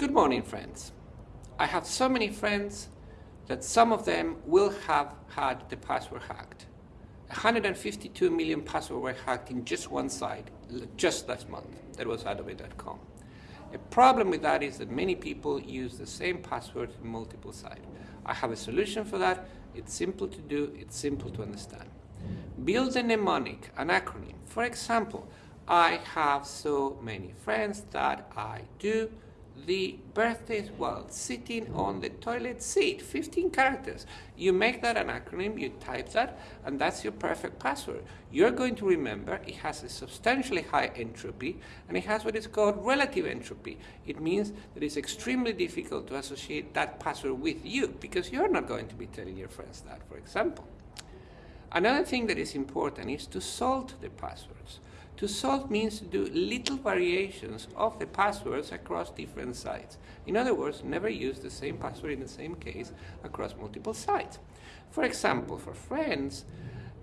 Good morning, friends. I have so many friends that some of them will have had the password hacked. 152 million passwords were hacked in just one site, just last month. That was adobe.com. A problem with that is that many people use the same password in multiple sites. I have a solution for that. It's simple to do, it's simple to understand. Build a mnemonic, an acronym. For example, I have so many friends that I do the birthdays while sitting on the toilet seat, 15 characters. You make that an acronym, you type that, and that's your perfect password. You're going to remember it has a substantially high entropy, and it has what is called relative entropy. It means that it's extremely difficult to associate that password with you, because you're not going to be telling your friends that, for example. Another thing that is important is to salt the passwords. To salt means to do little variations of the passwords across different sites. In other words, never use the same password in the same case across multiple sites. For example, for friends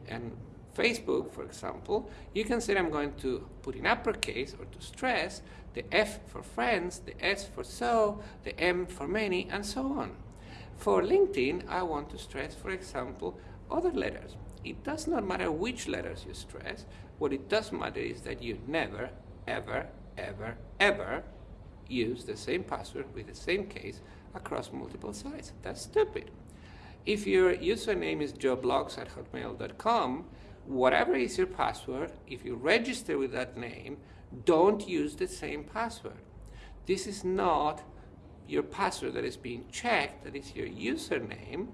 and Facebook, for example, you can say I'm going to put in uppercase or to stress the F for friends, the S for so, the M for many, and so on. For LinkedIn, I want to stress, for example, other letters. It does not matter which letters you stress, what it does matter is that you never, ever, ever, ever use the same password with the same case across multiple sites. That's stupid. If your username is joeblogs at hotmail.com, whatever is your password, if you register with that name, don't use the same password. This is not your password that is being checked, that is your username,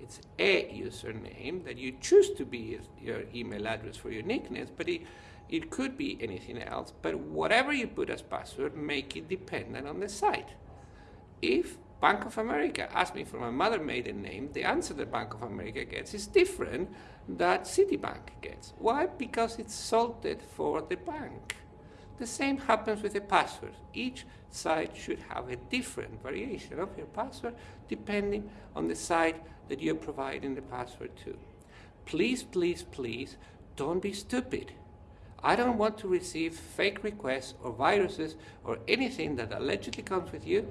it's a username that you choose to be your email address for your nicknames, but it, it could be anything else. But whatever you put as password, make it dependent on the site. If Bank of America asks me for my mother maiden name, the answer that Bank of America gets is different that Citibank gets. Why? Because it's salted for the bank. The same happens with the password. Each site should have a different variation of your password depending on the site that you're providing the password to. Please, please, please, don't be stupid. I don't want to receive fake requests or viruses or anything that allegedly comes with you